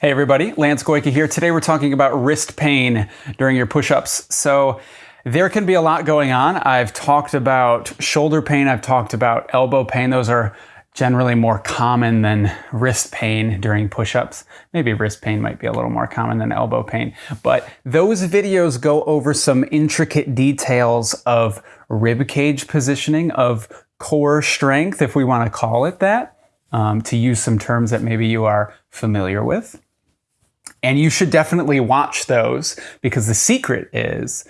Hey everybody, Lance Goyke here. Today we're talking about wrist pain during your push-ups. So there can be a lot going on. I've talked about shoulder pain, I've talked about elbow pain. Those are generally more common than wrist pain during push-ups. Maybe wrist pain might be a little more common than elbow pain. But those videos go over some intricate details of rib cage positioning, of core strength, if we want to call it that, um, to use some terms that maybe you are familiar with. And you should definitely watch those because the secret is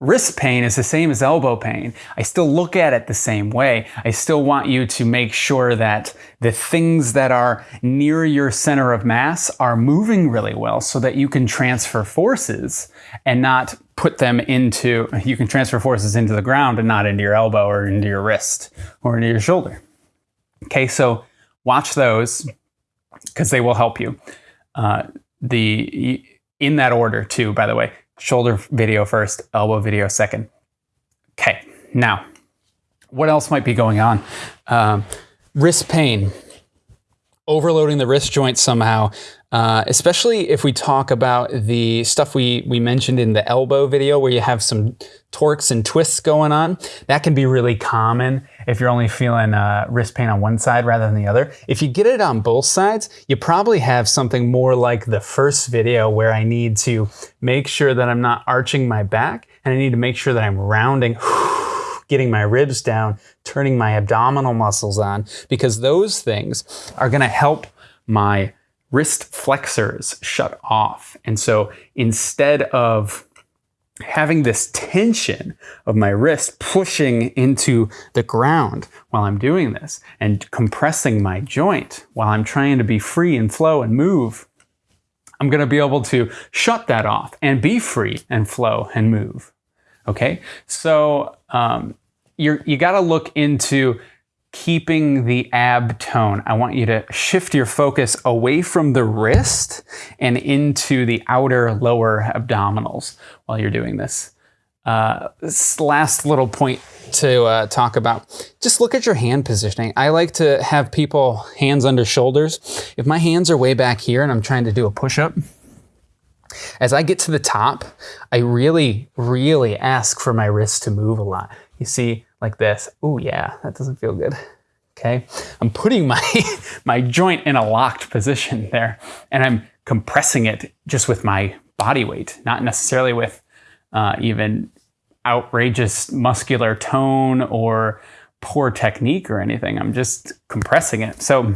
wrist pain is the same as elbow pain. I still look at it the same way. I still want you to make sure that the things that are near your center of mass are moving really well so that you can transfer forces and not put them into, you can transfer forces into the ground and not into your elbow or into your wrist or into your shoulder. Okay, so watch those because they will help you. Uh, the in that order too, by the way. Shoulder video first, elbow video second. Okay, now, what else might be going on? Um, wrist pain overloading the wrist joint somehow, uh, especially if we talk about the stuff we, we mentioned in the elbow video where you have some torques and twists going on. That can be really common if you're only feeling uh, wrist pain on one side rather than the other. If you get it on both sides, you probably have something more like the first video where I need to make sure that I'm not arching my back and I need to make sure that I'm rounding getting my ribs down, turning my abdominal muscles on, because those things are gonna help my wrist flexors shut off. And so instead of having this tension of my wrist pushing into the ground while I'm doing this and compressing my joint while I'm trying to be free and flow and move, I'm going to be able to shut that off and be free and flow and move. Okay, so um, you're, you got to look into keeping the ab tone. I want you to shift your focus away from the wrist and into the outer lower abdominals while you're doing this. Uh, this last little point to uh, talk about, just look at your hand positioning. I like to have people hands under shoulders. If my hands are way back here and I'm trying to do a push-up, as I get to the top, I really, really ask for my wrist to move a lot. You see, like this. Oh yeah, that doesn't feel good. Okay, I'm putting my, my joint in a locked position there, and I'm compressing it just with my body weight, not necessarily with uh, even outrageous muscular tone or poor technique or anything. I'm just compressing it. So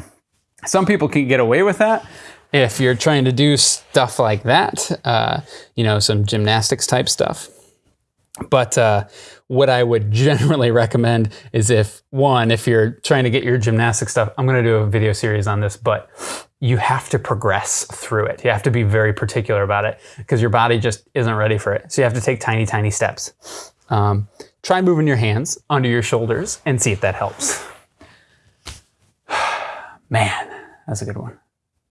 some people can get away with that if you're trying to do stuff like that, uh, you know, some gymnastics type stuff. But uh, what I would generally recommend is if one, if you're trying to get your gymnastic stuff, I'm going to do a video series on this, but you have to progress through it. You have to be very particular about it because your body just isn't ready for it. So you have to take tiny, tiny steps. Um, try moving your hands under your shoulders and see if that helps. Man, that's a good one.